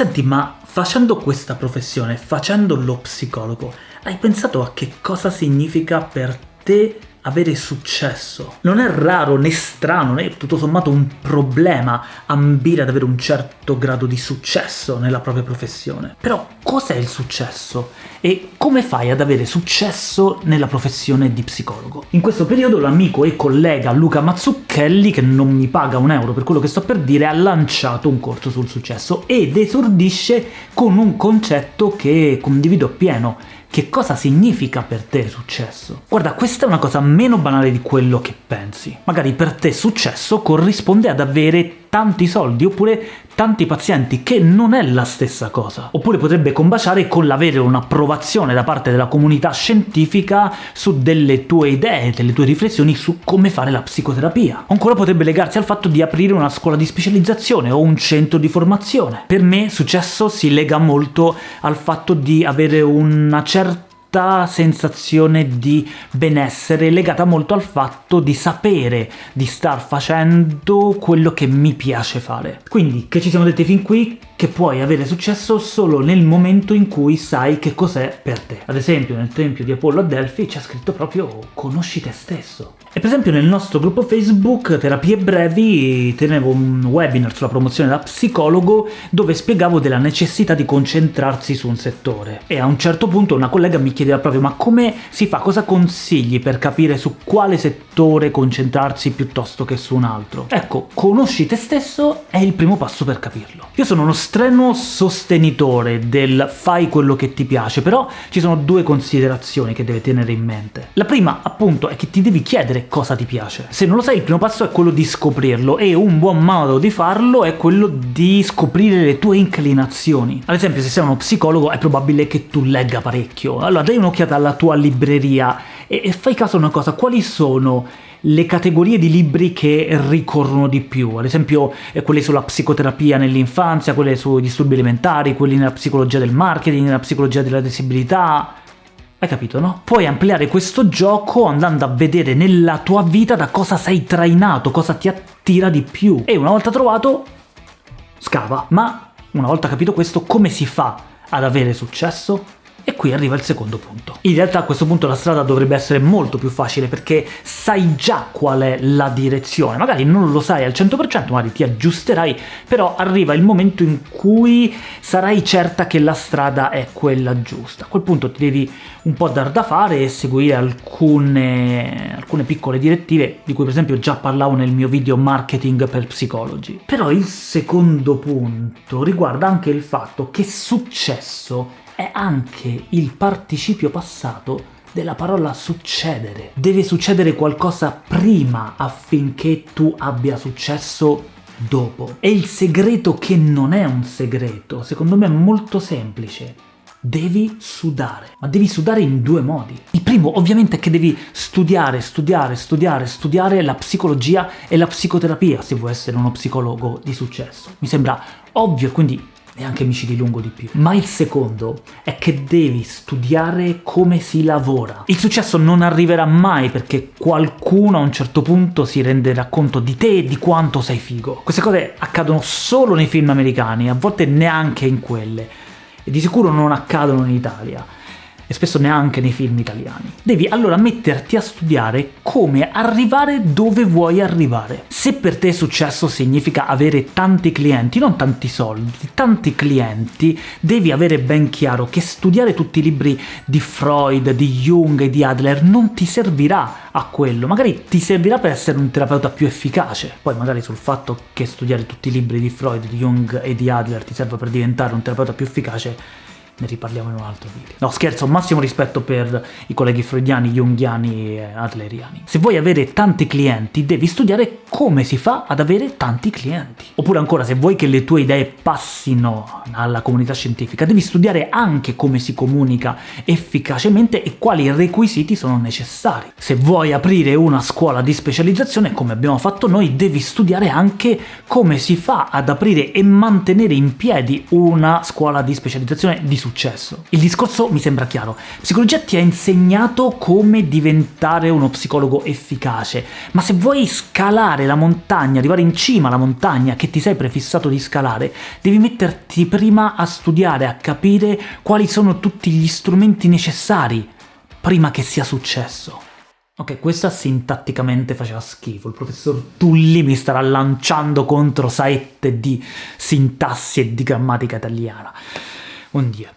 Senti, ma facendo questa professione, facendo lo psicologo, hai pensato a che cosa significa per te avere successo. Non è raro né strano né tutto sommato un problema ambire ad avere un certo grado di successo nella propria professione. Però cos'è il successo? E come fai ad avere successo nella professione di psicologo? In questo periodo l'amico e collega Luca Mazzucchelli, che non mi paga un euro per quello che sto per dire, ha lanciato un corso sul successo ed esordisce con un concetto che condivido appieno, che cosa significa per te successo? Guarda, questa è una cosa meno banale di quello che pensi. Magari per te successo corrisponde ad avere tanti soldi, oppure tanti pazienti, che non è la stessa cosa. Oppure potrebbe combaciare con l'avere un'approvazione da parte della comunità scientifica su delle tue idee, delle tue riflessioni su come fare la psicoterapia. Ancora potrebbe legarsi al fatto di aprire una scuola di specializzazione o un centro di formazione. Per me successo si lega molto al fatto di avere una certa questa sensazione di benessere legata molto al fatto di sapere di star facendo quello che mi piace fare. Quindi, che ci siamo detti fin qui? Che puoi avere successo solo nel momento in cui sai che cos'è per te. Ad esempio, nel tempio di Apollo a Delphi c'è scritto proprio «conosci te stesso». E per esempio nel nostro gruppo Facebook Terapie Brevi tenevo un webinar sulla promozione da psicologo dove spiegavo della necessità di concentrarsi su un settore. E a un certo punto una collega mi chiedeva proprio ma come si fa, cosa consigli per capire su quale settore concentrarsi piuttosto che su un altro? Ecco, conosci te stesso è il primo passo per capirlo. Io sono uno strenuo sostenitore del fai quello che ti piace, però ci sono due considerazioni che devi tenere in mente. La prima, appunto, è che ti devi chiedere cosa ti piace. Se non lo sai il primo passo è quello di scoprirlo, e un buon modo di farlo è quello di scoprire le tue inclinazioni. Ad esempio se sei uno psicologo è probabile che tu legga parecchio, allora dai un'occhiata alla tua libreria e, e fai caso a una cosa, quali sono le categorie di libri che ricorrono di più, ad esempio eh, quelle sulla psicoterapia nell'infanzia, quelle sui disturbi alimentari, quelli nella psicologia del marketing, nella psicologia della disabilità, hai capito, no? Puoi ampliare questo gioco andando a vedere nella tua vita da cosa sei trainato, cosa ti attira di più. E una volta trovato, scava. Ma una volta capito questo, come si fa ad avere successo? E qui arriva il secondo punto. In realtà a questo punto la strada dovrebbe essere molto più facile perché sai già qual è la direzione, magari non lo sai al 100%, magari ti aggiusterai, però arriva il momento in cui sarai certa che la strada è quella giusta. A quel punto ti devi un po' dar da fare e seguire alcune, alcune piccole direttive, di cui per esempio già parlavo nel mio video marketing per psicologi. Però il secondo punto riguarda anche il fatto che successo è anche il participio passato della parola succedere. Deve succedere qualcosa prima affinché tu abbia successo dopo. E il segreto che non è un segreto, secondo me è molto semplice. Devi sudare, ma devi sudare in due modi. Il primo ovviamente è che devi studiare, studiare, studiare, studiare la psicologia e la psicoterapia se vuoi essere uno psicologo di successo. Mi sembra ovvio, quindi e anche mi ci dilungo di più. Ma il secondo è che devi studiare come si lavora. Il successo non arriverà mai perché qualcuno a un certo punto si renderà conto di te e di quanto sei figo. Queste cose accadono solo nei film americani, a volte neanche in quelle, e di sicuro non accadono in Italia e spesso neanche nei film italiani. Devi allora metterti a studiare come arrivare dove vuoi arrivare. Se per te successo significa avere tanti clienti, non tanti soldi, tanti clienti, devi avere ben chiaro che studiare tutti i libri di Freud, di Jung e di Adler non ti servirà a quello, magari ti servirà per essere un terapeuta più efficace. Poi magari sul fatto che studiare tutti i libri di Freud, di Jung e di Adler ti serve per diventare un terapeuta più efficace ne riparliamo in un altro video. No, scherzo, massimo rispetto per i colleghi freudiani, junghiani e adleriani. Se vuoi avere tanti clienti, devi studiare come si fa ad avere tanti clienti. Oppure ancora, se vuoi che le tue idee passino alla comunità scientifica, devi studiare anche come si comunica efficacemente e quali requisiti sono necessari. Se vuoi aprire una scuola di specializzazione, come abbiamo fatto noi, devi studiare anche come si fa ad aprire e mantenere in piedi una scuola di specializzazione di successo successo. Il discorso mi sembra chiaro. Psicologia ti ha insegnato come diventare uno psicologo efficace, ma se vuoi scalare la montagna, arrivare in cima alla montagna che ti sei prefissato di scalare, devi metterti prima a studiare, a capire quali sono tutti gli strumenti necessari prima che sia successo. Ok, questa sintatticamente faceva schifo, il professor Tulli mi starà lanciando contro saette di sintassi e di grammatica italiana. Un dia.